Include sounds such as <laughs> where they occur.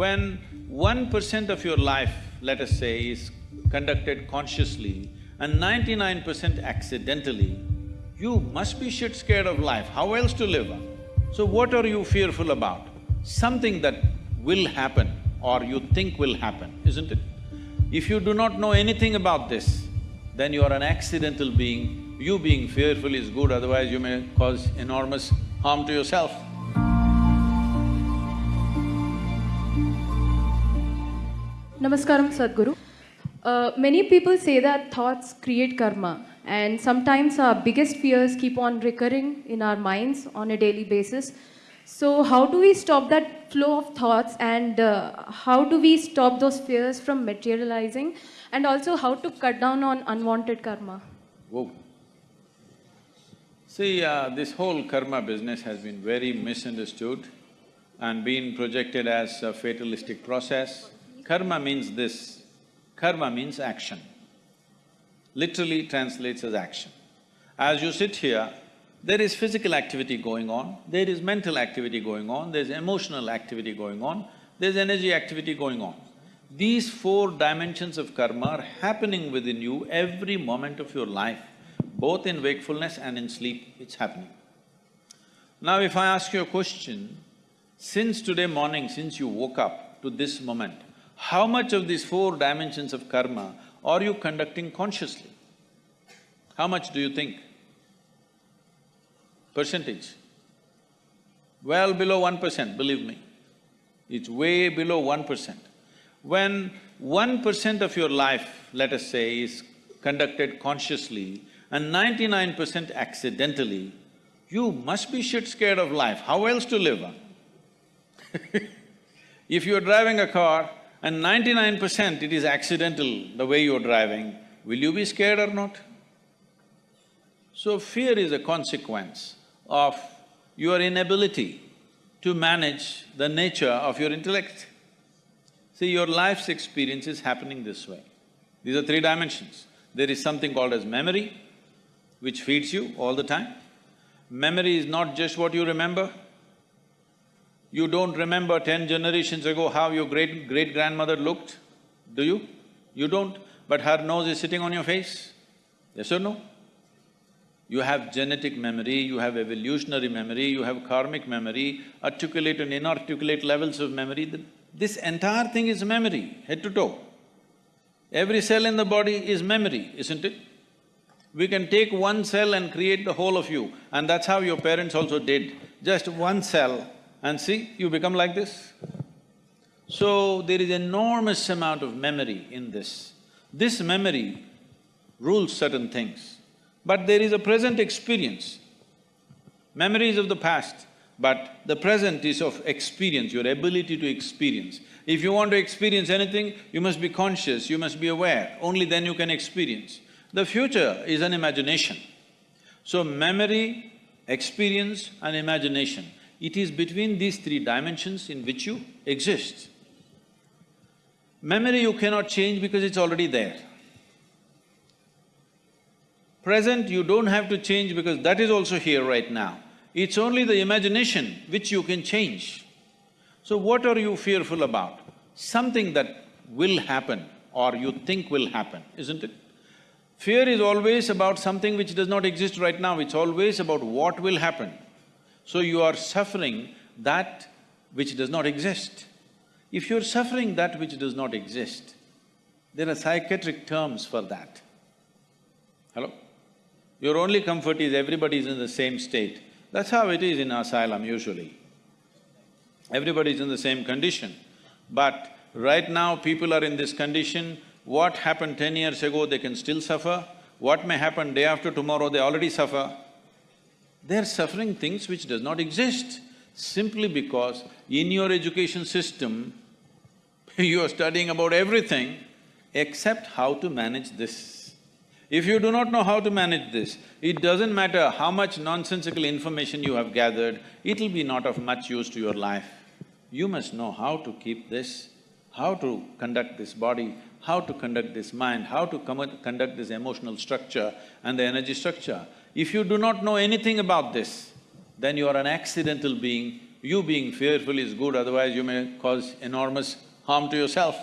When one percent of your life, let us say, is conducted consciously and ninety-nine percent accidentally, you must be shit scared of life, how else to live? So what are you fearful about? Something that will happen or you think will happen, isn't it? If you do not know anything about this, then you are an accidental being. You being fearful is good, otherwise you may cause enormous harm to yourself. Namaskaram, Sadhguru. Uh, many people say that thoughts create karma, and sometimes our biggest fears keep on recurring in our minds on a daily basis. So, how do we stop that flow of thoughts, and uh, how do we stop those fears from materializing, and also how to cut down on unwanted karma? Whoa. See, uh, this whole karma business has been very misunderstood and been projected as a fatalistic process. Karma means this, karma means action. Literally translates as action. As you sit here, there is physical activity going on, there is mental activity going on, there's emotional activity going on, there's energy activity going on. These four dimensions of karma are happening within you every moment of your life, both in wakefulness and in sleep, it's happening. Now if I ask you a question, since today morning, since you woke up to this moment, how much of these four dimensions of karma are you conducting consciously? How much do you think? Percentage? Well below one percent, believe me. It's way below one percent. When one percent of your life, let us say, is conducted consciously and ninety-nine percent accidentally, you must be shit scared of life, how else to live? <laughs> if you're driving a car and ninety-nine percent it is accidental the way you're driving, will you be scared or not? So fear is a consequence of your inability to manage the nature of your intellect. See, your life's experience is happening this way. These are three dimensions. There is something called as memory, which feeds you all the time. Memory is not just what you remember, you don't remember ten generations ago how your great great-grandmother looked, do you? You don't, but her nose is sitting on your face, yes or no? You have genetic memory, you have evolutionary memory, you have karmic memory, articulate and inarticulate levels of memory. This entire thing is memory, head to toe. Every cell in the body is memory, isn't it? We can take one cell and create the whole of you, and that's how your parents also did. Just one cell and see, you become like this. So, there is enormous amount of memory in this. This memory rules certain things, but there is a present experience. Memory is of the past, but the present is of experience, your ability to experience. If you want to experience anything, you must be conscious, you must be aware, only then you can experience. The future is an imagination. So memory, experience and imagination it is between these three dimensions in which you exist. Memory you cannot change because it's already there. Present you don't have to change because that is also here right now. It's only the imagination which you can change. So what are you fearful about? Something that will happen or you think will happen, isn't it? Fear is always about something which does not exist right now, it's always about what will happen. So you are suffering that which does not exist. If you're suffering that which does not exist, there are psychiatric terms for that. Hello? Your only comfort is everybody is in the same state. That's how it is in asylum usually. Everybody is in the same condition. But right now people are in this condition, what happened ten years ago they can still suffer, what may happen day after tomorrow they already suffer. They're suffering things which does not exist simply because in your education system, <laughs> you are studying about everything except how to manage this. If you do not know how to manage this, it doesn't matter how much nonsensical information you have gathered, it'll be not of much use to your life. You must know how to keep this, how to conduct this body, how to conduct this mind, how to conduct this emotional structure and the energy structure. If you do not know anything about this, then you are an accidental being. You being fearful is good, otherwise you may cause enormous harm to yourself.